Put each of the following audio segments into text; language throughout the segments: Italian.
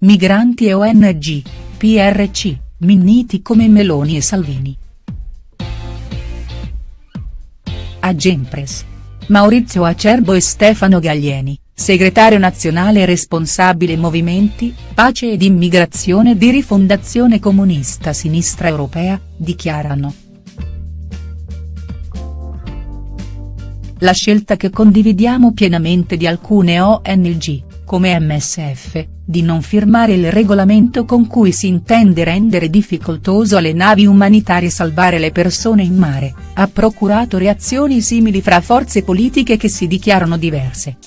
migranti e ONG, PRC, Minniti come Meloni e Salvini. Agempres. Maurizio Acerbo e Stefano Gaglieni, segretario nazionale responsabile Movimenti, Pace ed Immigrazione di Rifondazione Comunista Sinistra Europea, dichiarano. La scelta che condividiamo pienamente di alcune ONG, come MSF, di non firmare il regolamento con cui si intende rendere difficoltoso alle navi umanitarie salvare le persone in mare, ha procurato reazioni simili fra forze politiche che si dichiarano diverse.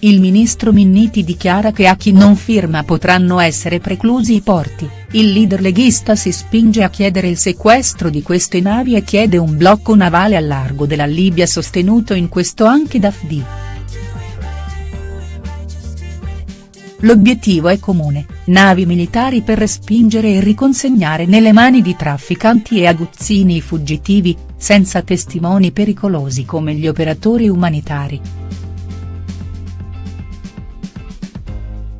Il ministro Minniti dichiara che a chi non firma potranno essere preclusi i porti, il leader leghista si spinge a chiedere il sequestro di queste navi e chiede un blocco navale al largo della Libia sostenuto in questo anche da FDI. L'obiettivo è comune, navi militari per respingere e riconsegnare nelle mani di trafficanti e aguzzini i fuggitivi, senza testimoni pericolosi come gli operatori umanitari.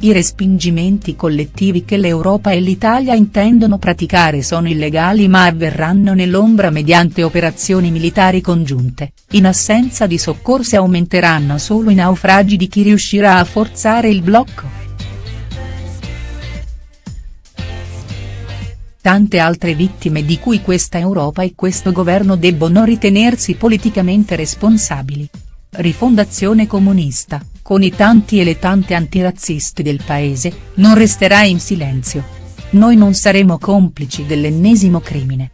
I respingimenti collettivi che l'Europa e l'Italia intendono praticare sono illegali ma avverranno nell'ombra mediante operazioni militari congiunte, in assenza di soccorsi aumenteranno solo i naufragi di chi riuscirà a forzare il blocco. Tante altre vittime di cui questa Europa e questo governo debbono ritenersi politicamente responsabili. Rifondazione Comunista, con i tanti e le tante antirazzisti del paese, non resterà in silenzio. Noi non saremo complici dell'ennesimo crimine.